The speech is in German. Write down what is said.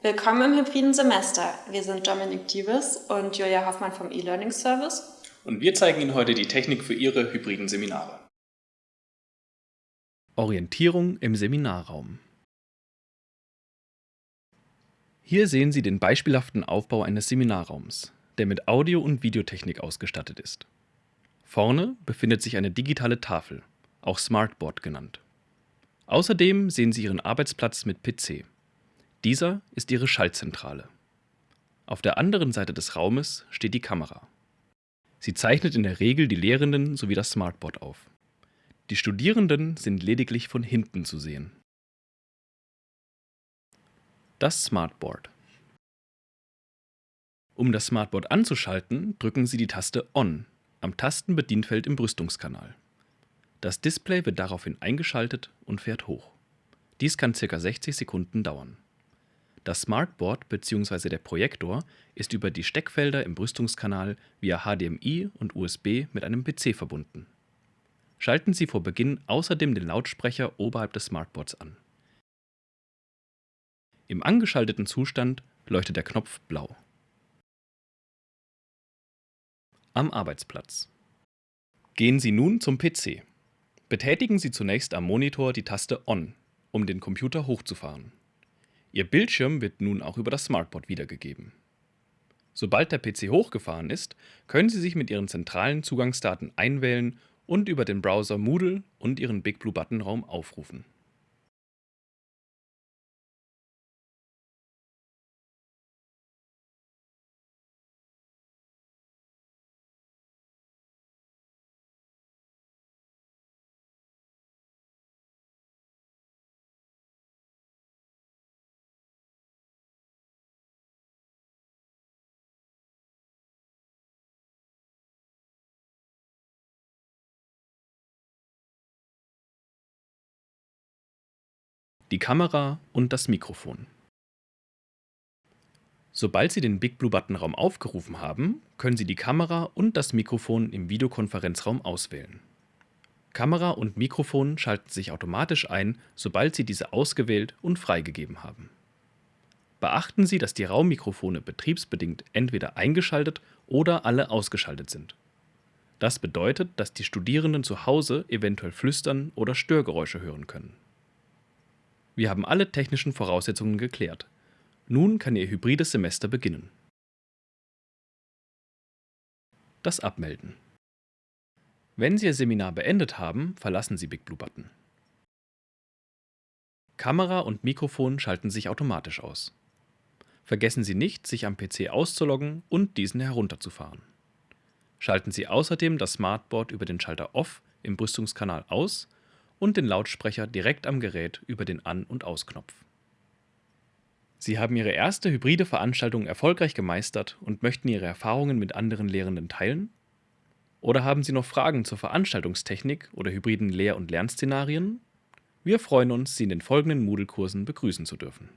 Willkommen im hybriden Semester. Wir sind Dominik Diewes und Julia Hoffmann vom E-Learning Service. Und wir zeigen Ihnen heute die Technik für Ihre hybriden Seminare. Orientierung im Seminarraum. Hier sehen Sie den beispielhaften Aufbau eines Seminarraums, der mit Audio- und Videotechnik ausgestattet ist. Vorne befindet sich eine digitale Tafel, auch Smartboard genannt. Außerdem sehen Sie Ihren Arbeitsplatz mit PC. Dieser ist Ihre Schaltzentrale. Auf der anderen Seite des Raumes steht die Kamera. Sie zeichnet in der Regel die Lehrenden sowie das Smartboard auf. Die Studierenden sind lediglich von hinten zu sehen. Das Smartboard. Um das Smartboard anzuschalten, drücken Sie die Taste ON am Tastenbedienfeld im Brüstungskanal. Das Display wird daraufhin eingeschaltet und fährt hoch. Dies kann ca. 60 Sekunden dauern. Das Smartboard bzw. der Projektor ist über die Steckfelder im Brüstungskanal via HDMI und USB mit einem PC verbunden. Schalten Sie vor Beginn außerdem den Lautsprecher oberhalb des Smartboards an. Im angeschalteten Zustand leuchtet der Knopf blau. Am Arbeitsplatz. Gehen Sie nun zum PC. Betätigen Sie zunächst am Monitor die Taste ON, um den Computer hochzufahren. Ihr Bildschirm wird nun auch über das Smartboard wiedergegeben. Sobald der PC hochgefahren ist, können Sie sich mit Ihren zentralen Zugangsdaten einwählen und über den Browser Moodle und Ihren BigBlueButton-Raum aufrufen. Die Kamera und das Mikrofon. Sobald Sie den BigBlueButton-Raum aufgerufen haben, können Sie die Kamera und das Mikrofon im Videokonferenzraum auswählen. Kamera und Mikrofon schalten sich automatisch ein, sobald Sie diese ausgewählt und freigegeben haben. Beachten Sie, dass die Raummikrofone betriebsbedingt entweder eingeschaltet oder alle ausgeschaltet sind. Das bedeutet, dass die Studierenden zu Hause eventuell flüstern oder Störgeräusche hören können. Wir haben alle technischen Voraussetzungen geklärt. Nun kann Ihr hybrides Semester beginnen. Das Abmelden. Wenn Sie Ihr Seminar beendet haben, verlassen Sie BigBlueButton. Kamera und Mikrofon schalten sich automatisch aus. Vergessen Sie nicht, sich am PC auszuloggen und diesen herunterzufahren. Schalten Sie außerdem das Smartboard über den Schalter Off im Brüstungskanal aus und den Lautsprecher direkt am Gerät über den An- und Ausknopf. Sie haben Ihre erste hybride Veranstaltung erfolgreich gemeistert und möchten Ihre Erfahrungen mit anderen Lehrenden teilen? Oder haben Sie noch Fragen zur Veranstaltungstechnik oder hybriden Lehr- und Lernszenarien? Wir freuen uns, Sie in den folgenden Moodle-Kursen begrüßen zu dürfen.